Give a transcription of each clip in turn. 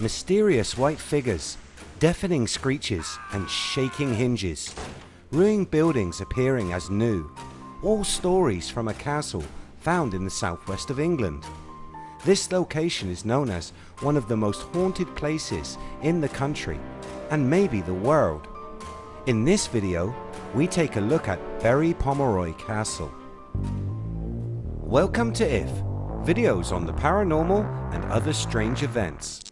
Mysterious white figures, deafening screeches and shaking hinges, ruined buildings appearing as new, all stories from a castle found in the southwest of England. This location is known as one of the most haunted places in the country and maybe the world. In this video we take a look at Berry Pomeroy Castle. Welcome to IF, videos on the paranormal and other strange events.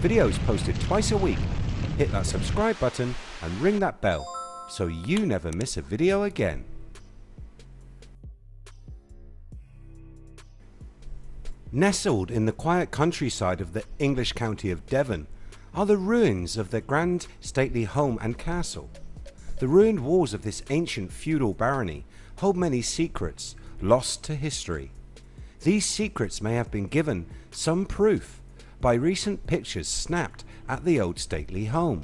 Videos posted twice a week. Hit that subscribe button and ring that bell so you never miss a video again. Nestled in the quiet countryside of the English county of Devon are the ruins of the grand stately home and castle. The ruined walls of this ancient feudal barony hold many secrets lost to history. These secrets may have been given some proof by recent pictures snapped at the old stately home.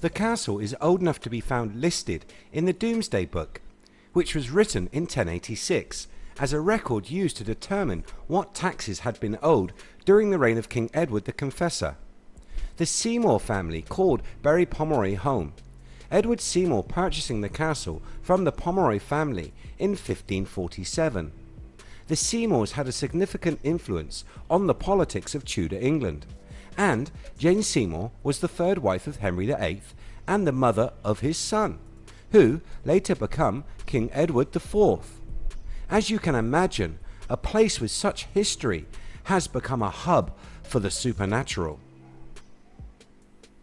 The castle is old enough to be found listed in the Domesday Book which was written in 1086 as a record used to determine what taxes had been owed during the reign of King Edward the Confessor. The Seymour family called Berry Pomeroy home, Edward Seymour purchasing the castle from the Pomeroy family in 1547. The Seymours had a significant influence on the politics of Tudor England and Jane Seymour was the third wife of Henry VIII and the mother of his son, who later became King Edward IV. As you can imagine, a place with such history has become a hub for the supernatural.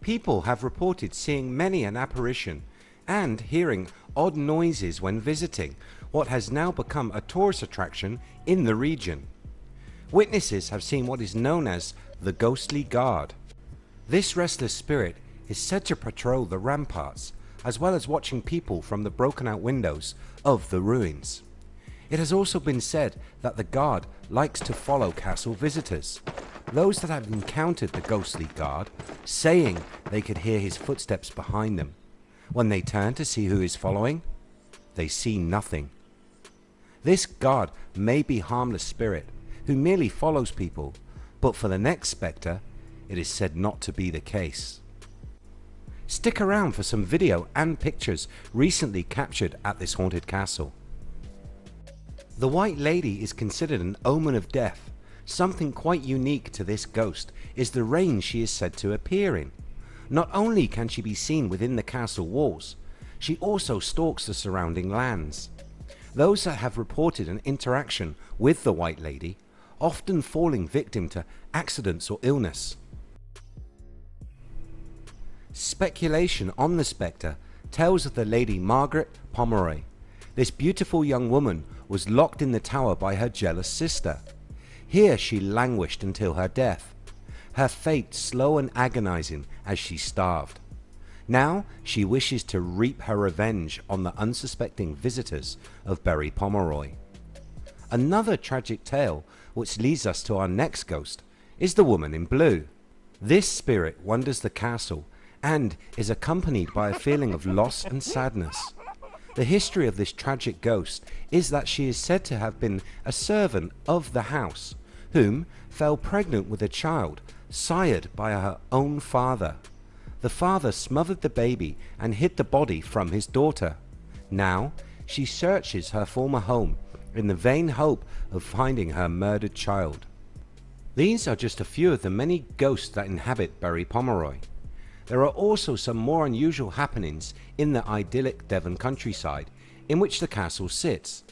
People have reported seeing many an apparition and hearing odd noises when visiting what has now become a tourist attraction in the region. Witnesses have seen what is known as the ghostly guard. This restless spirit is said to patrol the ramparts as well as watching people from the broken out windows of the ruins. It has also been said that the guard likes to follow castle visitors. Those that have encountered the ghostly guard saying they could hear his footsteps behind them. When they turn to see who is following, they see nothing. This god may be harmless spirit who merely follows people, but for the next spectre it is said not to be the case. Stick around for some video and pictures recently captured at this haunted castle. The White Lady is considered an omen of death. Something quite unique to this ghost is the range she is said to appear in. Not only can she be seen within the castle walls, she also stalks the surrounding lands. Those that have reported an interaction with the White Lady often falling victim to accidents or illness. Speculation on the spectre tells of the Lady Margaret Pomeroy. This beautiful young woman was locked in the tower by her jealous sister. Here she languished until her death, her fate slow and agonizing as she starved. Now she wishes to reap her revenge on the unsuspecting visitors of Berry Pomeroy. Another tragic tale which leads us to our next ghost is the woman in blue. This spirit wanders the castle and is accompanied by a feeling of loss and sadness. The history of this tragic ghost is that she is said to have been a servant of the house whom fell pregnant with a child sired by her own father. The father smothered the baby and hid the body from his daughter. Now she searches her former home in the vain hope of finding her murdered child. These are just a few of the many ghosts that inhabit Berry Pomeroy. There are also some more unusual happenings in the idyllic Devon countryside in which the castle sits.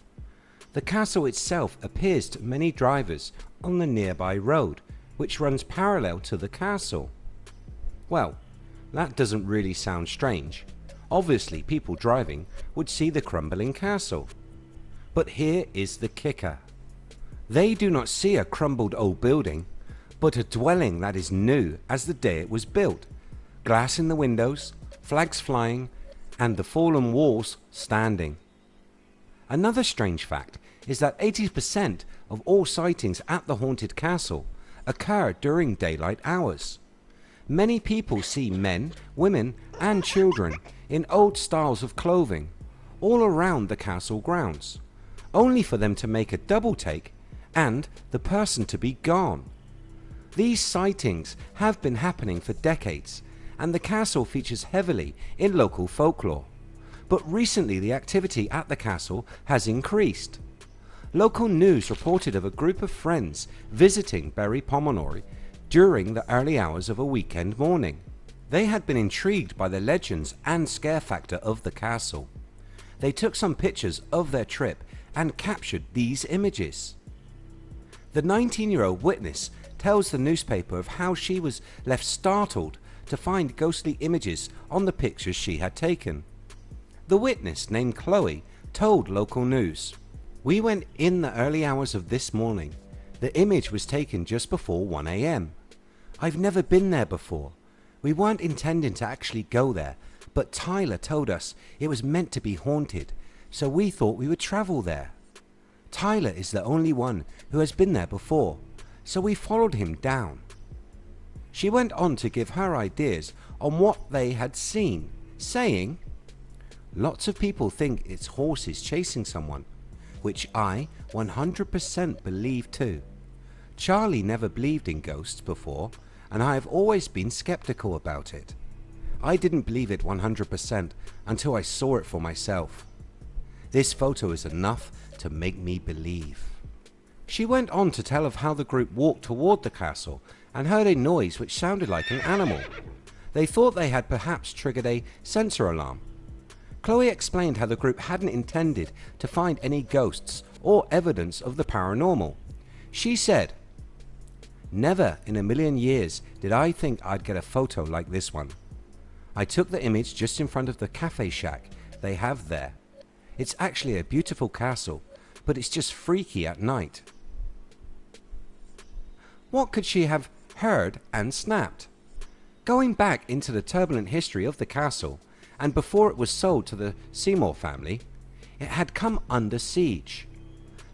The castle itself appears to many drivers on the nearby road which runs parallel to the castle. Well that doesn't really sound strange. Obviously people driving would see the crumbling castle. But here is the kicker. They do not see a crumbled old building but a dwelling that is new as the day it was built glass in the windows, flags flying and the fallen walls standing. Another strange fact is that 80% of all sightings at the haunted castle occur during daylight hours. Many people see men, women and children in old styles of clothing all around the castle grounds only for them to make a double take and the person to be gone. These sightings have been happening for decades and the castle features heavily in local folklore. But recently the activity at the castle has increased. Local news reported of a group of friends visiting Berry Pomeroy during the early hours of a weekend morning. They had been intrigued by the legends and scare factor of the castle. They took some pictures of their trip and captured these images. The 19 year old witness tells the newspaper of how she was left startled to find ghostly images on the pictures she had taken. The witness named Chloe told local news, We went in the early hours of this morning. The image was taken just before 1am. I've never been there before. We weren't intending to actually go there but Tyler told us it was meant to be haunted so we thought we would travel there. Tyler is the only one who has been there before so we followed him down. She went on to give her ideas on what they had seen saying Lots of people think it's horses chasing someone which I 100% believe too. Charlie never believed in ghosts before and I have always been skeptical about it. I didn't believe it 100% until I saw it for myself. This photo is enough to make me believe. She went on to tell of how the group walked toward the castle and heard a noise which sounded like an animal. They thought they had perhaps triggered a sensor alarm. Chloe explained how the group hadn't intended to find any ghosts or evidence of the paranormal. She said, Never in a million years did I think I'd get a photo like this one. I took the image just in front of the cafe shack they have there. It's actually a beautiful castle but it's just freaky at night. What could she have heard and snapped? Going back into the turbulent history of the castle and before it was sold to the Seymour family it had come under siege.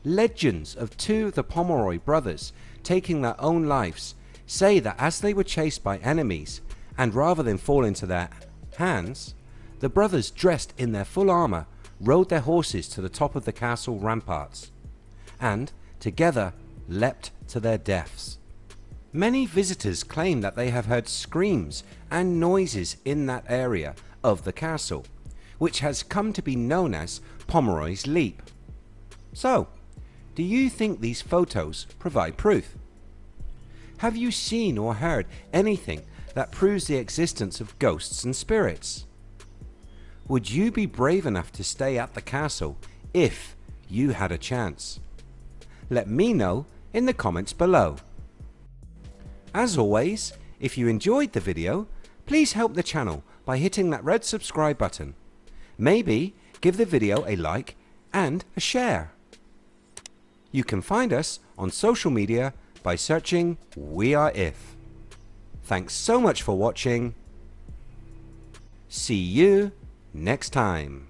Legends of two of the Pomeroy brothers taking their own lives say that as they were chased by enemies and rather than fall into their hands, the brothers dressed in their full armour rode their horses to the top of the castle ramparts and together leapt to their deaths. Many visitors claim that they have heard screams and noises in that area of the castle which has come to be known as Pomeroy's Leap. So do you think these photos provide proof? Have you seen or heard anything that proves the existence of ghosts and spirits. Would you be brave enough to stay at the castle if you had a chance? Let me know in the comments below. As always, if you enjoyed the video, please help the channel by hitting that red subscribe button. Maybe give the video a like and a share. You can find us on social media by searching We Are If. Thanks so much for watching. See you next time.